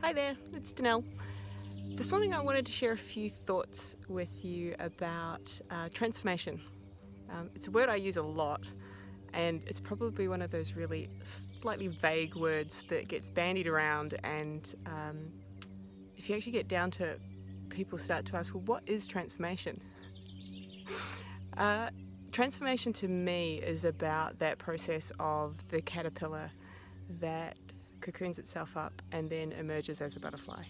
Hi there, it's Danelle. This morning I wanted to share a few thoughts with you about uh, transformation. Um, it's a word I use a lot and it's probably one of those really slightly vague words that gets bandied around and um, if you actually get down to it, people start to ask, well, what is transformation? uh, transformation to me is about that process of the caterpillar that cocoons itself up and then emerges as a butterfly.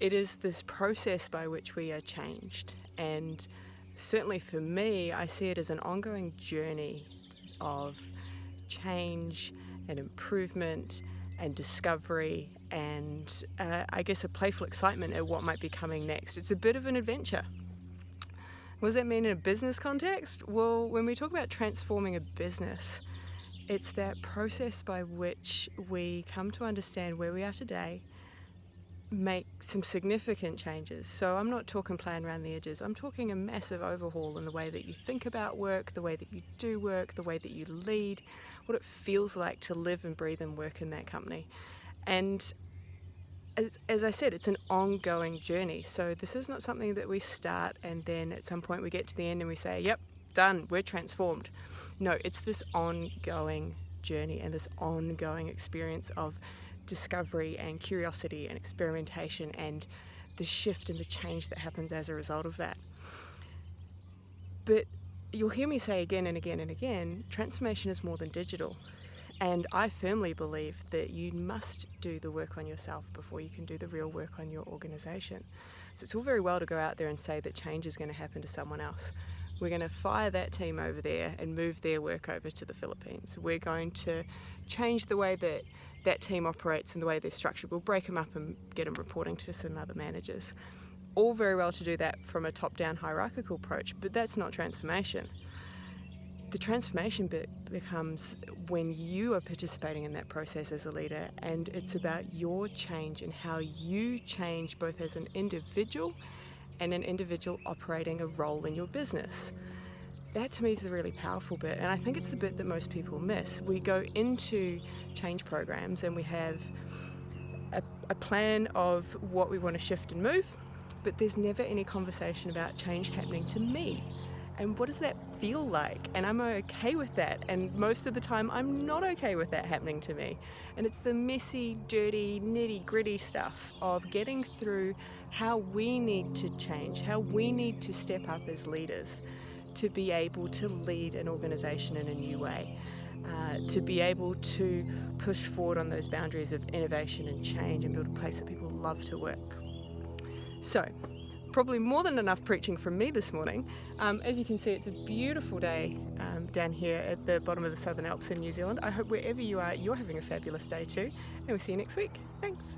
It is this process by which we are changed and certainly for me I see it as an ongoing journey of change and improvement and discovery and uh, I guess a playful excitement at what might be coming next. It's a bit of an adventure. What does that mean in a business context? Well, when we talk about transforming a business, it's that process by which we come to understand where we are today, make some significant changes. So I'm not talking playing around the edges, I'm talking a massive overhaul in the way that you think about work, the way that you do work, the way that you lead, what it feels like to live and breathe and work in that company. And as, as, I said, it's an ongoing journey. So this is not something that we start and then at some point we get to the end and we say, yep, done, we're transformed. No, it's this ongoing journey and this ongoing experience of discovery and curiosity and experimentation and the shift and the change that happens as a result of that. But you'll hear me say again and again and again, transformation is more than digital. And I firmly believe that you must do the work on yourself before you can do the real work on your organisation. So it's all very well to go out there and say that change is going to happen to someone else. We're going to fire that team over there and move their work over to the Philippines. We're going to change the way that that team operates and the way they're structured. We'll break them up and get them reporting to some other managers. All very well to do that from a top-down hierarchical approach, but that's not transformation. The transformation bit becomes when you are participating in that process as a leader and it's about your change and how you change both as an individual and an individual operating a role in your business. That to me is the really powerful bit and I think it's the bit that most people miss. We go into change programs and we have a, a plan of what we want to shift and move but there's never any conversation about change happening to me and what does that feel like? And I'm okay with that. And most of the time I'm not okay with that happening to me. And it's the messy dirty nitty gritty stuff of getting through how we need to change how we need to step up as leaders to be able to lead an organization in a new way uh, to be able to push forward on those boundaries of innovation and change and build a place that people love to work. So probably more than enough preaching from me this morning. Um, as you can see, it's a beautiful day um, down here at the bottom of the Southern Alps in New Zealand. I hope wherever you are, you're having a fabulous day too, and we'll see you next week. Thanks.